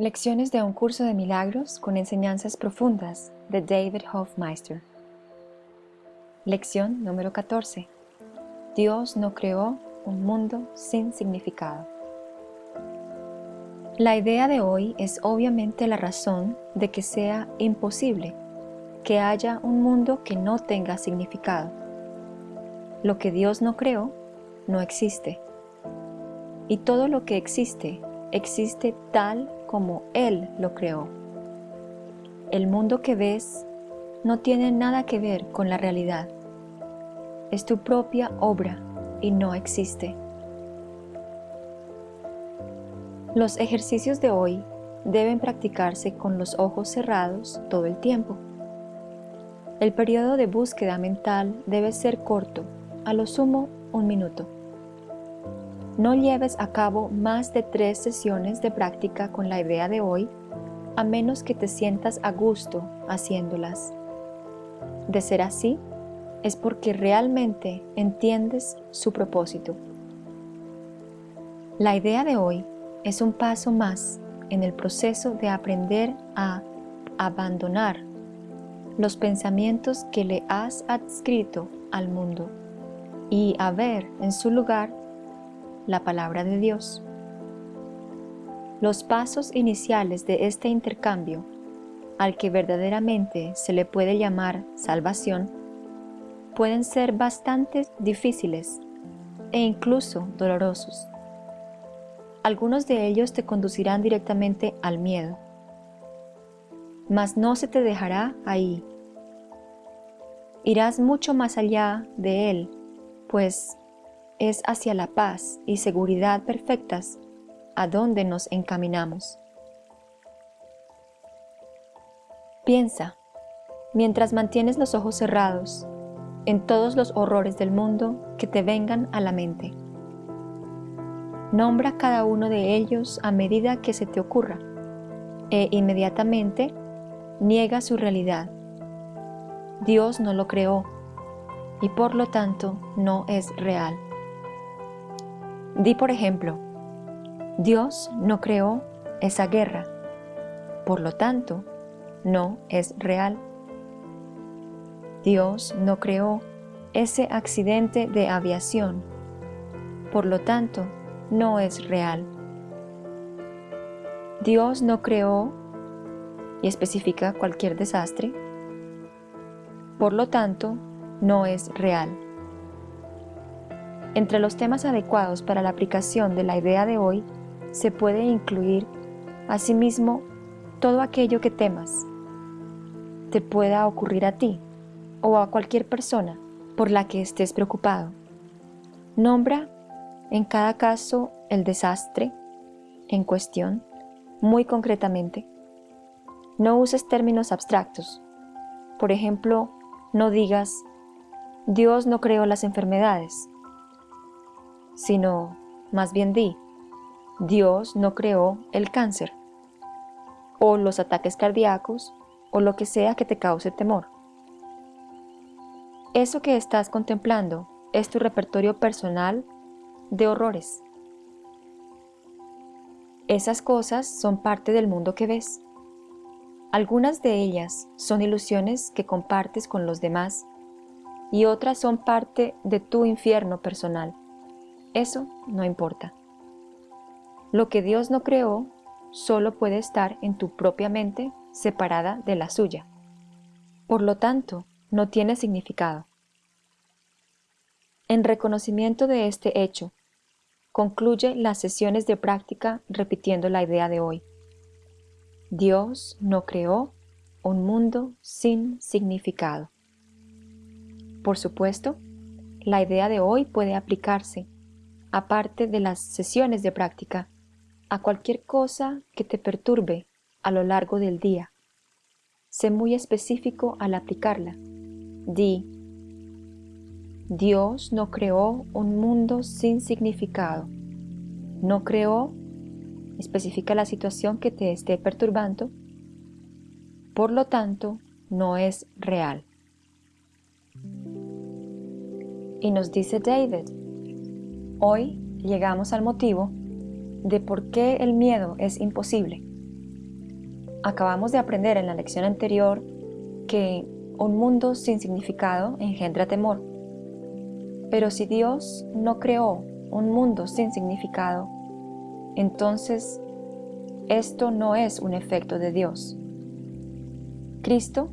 Lecciones de un curso de milagros con enseñanzas profundas de David Hofmeister. Lección número 14. Dios no creó un mundo sin significado. La idea de hoy es obviamente la razón de que sea imposible que haya un mundo que no tenga significado. Lo que Dios no creó no existe. Y todo lo que existe, existe tal como Él lo creó. El mundo que ves no tiene nada que ver con la realidad. Es tu propia obra y no existe. Los ejercicios de hoy deben practicarse con los ojos cerrados todo el tiempo. El periodo de búsqueda mental debe ser corto, a lo sumo un minuto. No lleves a cabo más de tres sesiones de práctica con la idea de hoy, a menos que te sientas a gusto haciéndolas. De ser así, es porque realmente entiendes su propósito. La idea de hoy es un paso más en el proceso de aprender a abandonar los pensamientos que le has adscrito al mundo y a ver en su lugar la palabra de Dios. Los pasos iniciales de este intercambio, al que verdaderamente se le puede llamar salvación, pueden ser bastante difíciles e incluso dolorosos. Algunos de ellos te conducirán directamente al miedo, mas no se te dejará ahí. Irás mucho más allá de él, pues es hacia la paz y seguridad perfectas a donde nos encaminamos. Piensa, mientras mantienes los ojos cerrados, en todos los horrores del mundo que te vengan a la mente. Nombra cada uno de ellos a medida que se te ocurra e inmediatamente niega su realidad. Dios no lo creó y por lo tanto no es real. Di por ejemplo, Dios no creó esa guerra, por lo tanto no es real. Dios no creó ese accidente de aviación, por lo tanto no es real. Dios no creó y especifica cualquier desastre, por lo tanto, no es real. Entre los temas adecuados para la aplicación de la idea de hoy se puede incluir, asimismo, todo aquello que temas te pueda ocurrir a ti o a cualquier persona por la que estés preocupado. Nombra en cada caso el desastre en cuestión muy concretamente. No uses términos abstractos. Por ejemplo, no digas, Dios no creó las enfermedades, sino más bien di, Dios no creó el cáncer, o los ataques cardíacos, o lo que sea que te cause temor. Eso que estás contemplando es tu repertorio personal de horrores. Esas cosas son parte del mundo que ves. Algunas de ellas son ilusiones que compartes con los demás y otras son parte de tu infierno personal. Eso no importa. Lo que Dios no creó solo puede estar en tu propia mente separada de la suya. Por lo tanto, no tiene significado. En reconocimiento de este hecho, concluye las sesiones de práctica repitiendo la idea de hoy. Dios no creó un mundo sin significado. Por supuesto, la idea de hoy puede aplicarse, aparte de las sesiones de práctica, a cualquier cosa que te perturbe a lo largo del día. Sé muy específico al aplicarla. Di, Dios no creó un mundo sin significado. No creó, especifica la situación que te esté perturbando, por lo tanto, no es real. Y nos dice David, hoy llegamos al motivo de por qué el miedo es imposible. Acabamos de aprender en la lección anterior que un mundo sin significado engendra temor. Pero si Dios no creó un mundo sin significado, entonces esto no es un efecto de Dios. Cristo,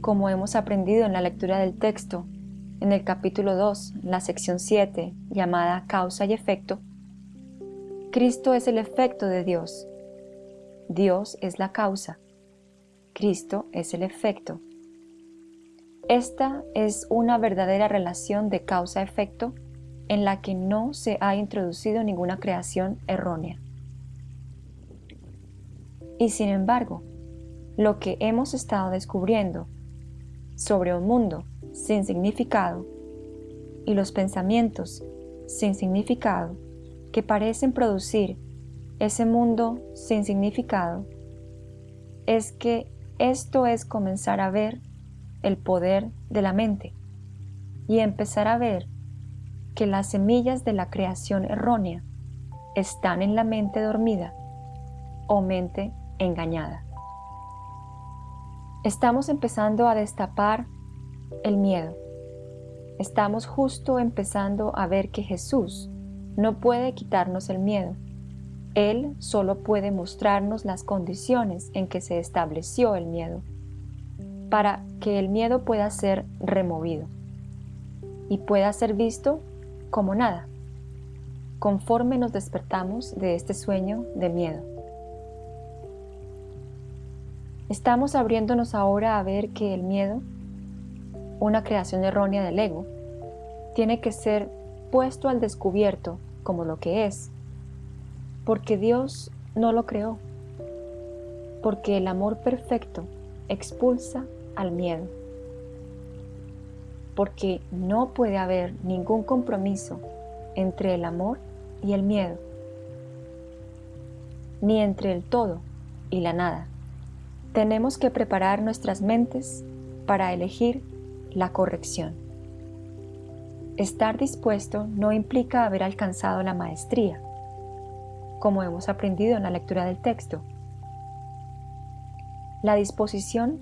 como hemos aprendido en la lectura del texto, en el capítulo 2, la sección 7, llamada causa y efecto, Cristo es el efecto de Dios. Dios es la causa. Cristo es el efecto. Esta es una verdadera relación de causa-efecto en la que no se ha introducido ninguna creación errónea. Y sin embargo, lo que hemos estado descubriendo sobre un mundo sin significado y los pensamientos sin significado que parecen producir ese mundo sin significado es que esto es comenzar a ver el poder de la mente y empezar a ver que las semillas de la creación errónea están en la mente dormida o mente engañada. Estamos empezando a destapar el miedo. Estamos justo empezando a ver que Jesús no puede quitarnos el miedo. Él solo puede mostrarnos las condiciones en que se estableció el miedo para que el miedo pueda ser removido y pueda ser visto como nada, conforme nos despertamos de este sueño de miedo. Estamos abriéndonos ahora a ver que el miedo, una creación errónea del ego, tiene que ser puesto al descubierto como lo que es, porque Dios no lo creó, porque el amor perfecto expulsa al miedo, porque no puede haber ningún compromiso entre el amor y el miedo, ni entre el todo y la nada. Tenemos que preparar nuestras mentes para elegir la corrección. Estar dispuesto no implica haber alcanzado la maestría, como hemos aprendido en la lectura del texto. La disposición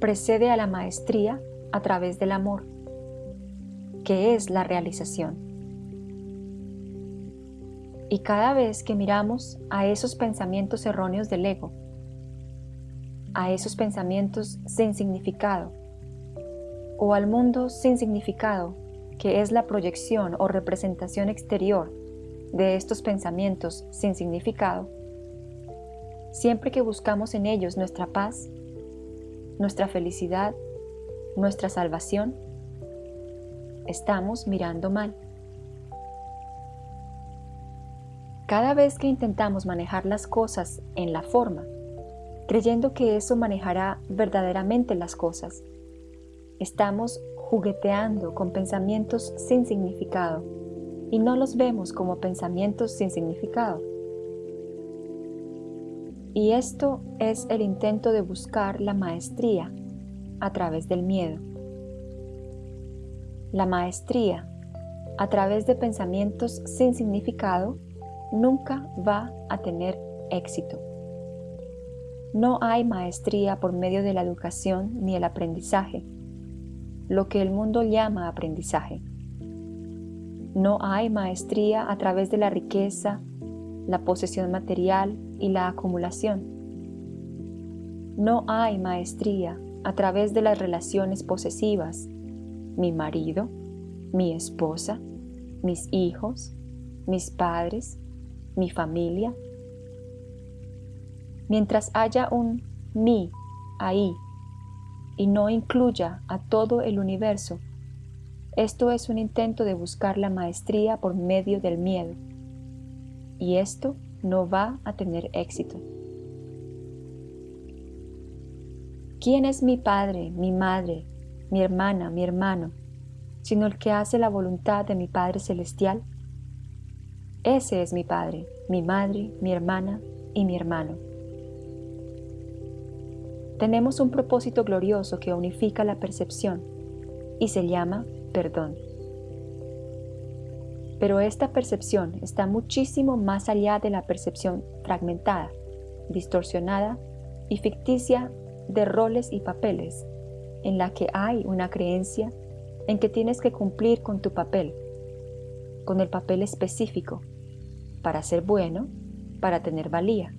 precede a la maestría a través del amor, que es la realización. Y cada vez que miramos a esos pensamientos erróneos del ego, a esos pensamientos sin significado, o al mundo sin significado, que es la proyección o representación exterior de estos pensamientos sin significado, siempre que buscamos en ellos nuestra paz, nuestra felicidad, nuestra salvación, estamos mirando mal. Cada vez que intentamos manejar las cosas en la forma, creyendo que eso manejará verdaderamente las cosas, estamos jugueteando con pensamientos sin significado y no los vemos como pensamientos sin significado. Y esto es el intento de buscar la maestría a través del miedo. La maestría a través de pensamientos sin significado nunca va a tener éxito. No hay maestría por medio de la educación ni el aprendizaje, lo que el mundo llama aprendizaje. No hay maestría a través de la riqueza, la posesión material y la acumulación. No hay maestría a través de las relaciones posesivas, mi marido, mi esposa, mis hijos, mis padres, mi familia. Mientras haya un mí ahí y no incluya a todo el universo, esto es un intento de buscar la maestría por medio del miedo. Y esto no va a tener éxito. ¿Quién es mi padre, mi madre, mi hermana, mi hermano, sino el que hace la voluntad de mi Padre Celestial? Ese es mi Padre, mi madre, mi hermana y mi hermano. Tenemos un propósito glorioso que unifica la percepción y se llama perdón. Pero esta percepción está muchísimo más allá de la percepción fragmentada, distorsionada y ficticia de roles y papeles, en la que hay una creencia en que tienes que cumplir con tu papel, con el papel específico, para ser bueno, para tener valía.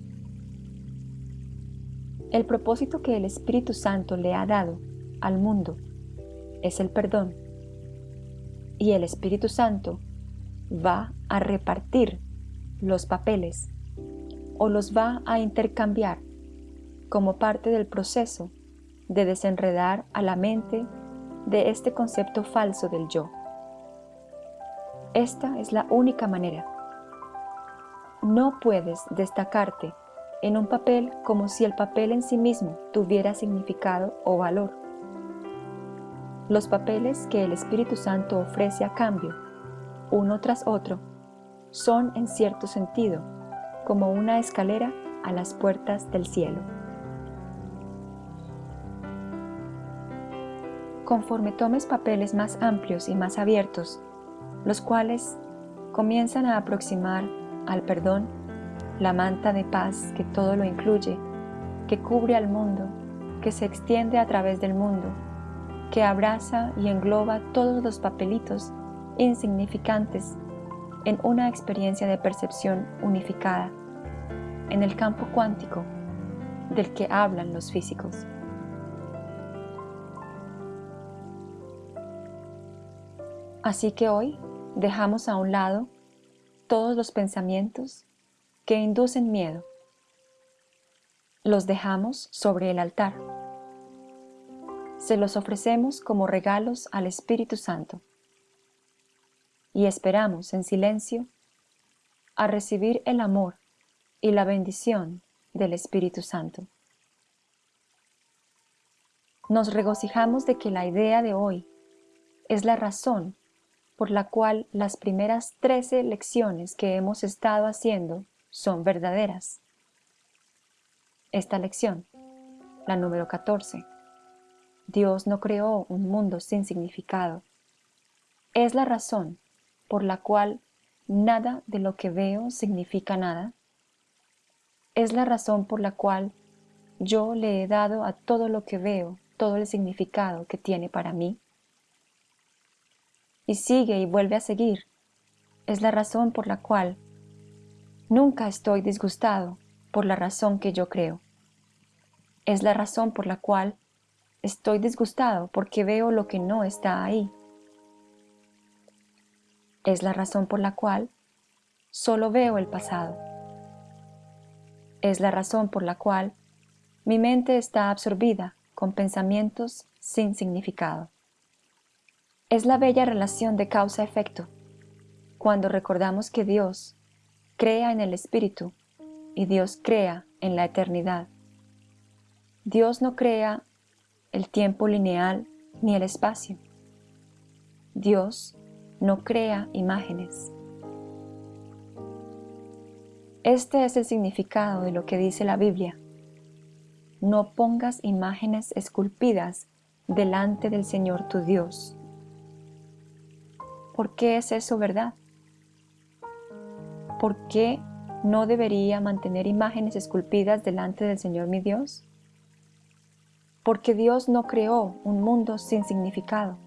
El propósito que el Espíritu Santo le ha dado al mundo es el perdón. Y el Espíritu Santo va a repartir los papeles o los va a intercambiar como parte del proceso de desenredar a la mente de este concepto falso del yo. Esta es la única manera. No puedes destacarte en un papel como si el papel en sí mismo tuviera significado o valor. Los papeles que el Espíritu Santo ofrece a cambio, uno tras otro, son en cierto sentido como una escalera a las puertas del cielo. Conforme tomes papeles más amplios y más abiertos, los cuales comienzan a aproximar al perdón, la manta de paz que todo lo incluye, que cubre al mundo, que se extiende a través del mundo, que abraza y engloba todos los papelitos insignificantes en una experiencia de percepción unificada, en el campo cuántico del que hablan los físicos. Así que hoy dejamos a un lado todos los pensamientos que inducen miedo. Los dejamos sobre el altar. Se los ofrecemos como regalos al Espíritu Santo y esperamos en silencio a recibir el amor y la bendición del Espíritu Santo. Nos regocijamos de que la idea de hoy es la razón por la cual las primeras trece lecciones que hemos estado haciendo son verdaderas. Esta lección, la número 14, Dios no creó un mundo sin significado, es la razón por la cual nada de lo que veo significa nada? Es la razón por la cual yo le he dado a todo lo que veo todo el significado que tiene para mí. Y sigue y vuelve a seguir. Es la razón por la cual nunca estoy disgustado por la razón que yo creo. Es la razón por la cual estoy disgustado porque veo lo que no está ahí. Es la razón por la cual solo veo el pasado. Es la razón por la cual mi mente está absorbida con pensamientos sin significado. Es la bella relación de causa-efecto, cuando recordamos que Dios crea en el Espíritu y Dios crea en la eternidad. Dios no crea el tiempo lineal ni el espacio. Dios no crea imágenes. Este es el significado de lo que dice la Biblia. No pongas imágenes esculpidas delante del Señor tu Dios. ¿Por qué es eso verdad? ¿Por qué no debería mantener imágenes esculpidas delante del Señor mi Dios? Porque Dios no creó un mundo sin significado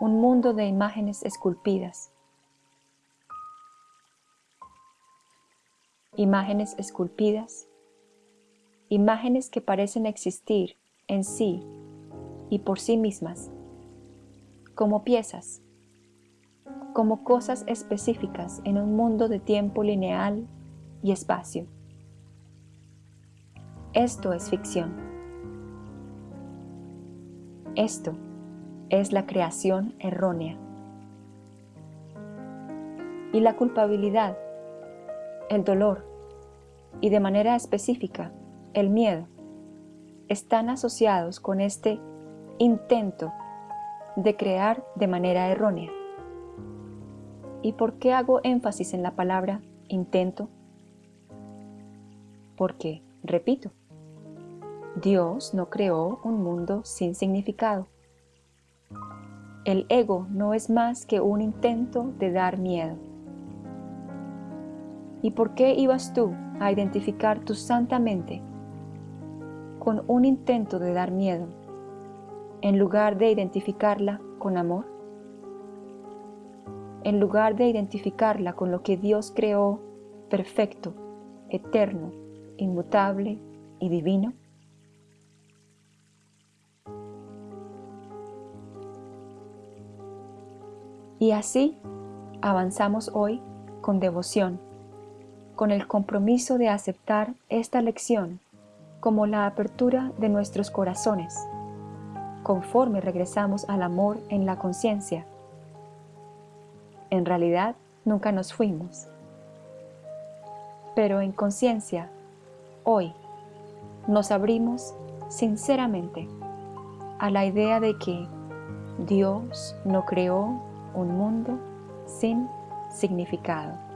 un mundo de imágenes esculpidas. Imágenes esculpidas, imágenes que parecen existir en sí y por sí mismas, como piezas, como cosas específicas en un mundo de tiempo lineal y espacio. Esto es ficción. Esto es la creación errónea. Y la culpabilidad, el dolor y de manera específica el miedo están asociados con este intento de crear de manera errónea. ¿Y por qué hago énfasis en la palabra intento? Porque, repito, Dios no creó un mundo sin significado. El ego no es más que un intento de dar miedo. ¿Y por qué ibas tú a identificar tu santa mente con un intento de dar miedo, en lugar de identificarla con amor? En lugar de identificarla con lo que Dios creó perfecto, eterno, inmutable y divino? Y así avanzamos hoy con devoción, con el compromiso de aceptar esta lección como la apertura de nuestros corazones, conforme regresamos al amor en la conciencia. En realidad, nunca nos fuimos. Pero en conciencia, hoy, nos abrimos sinceramente a la idea de que Dios no creó un mundo sin significado.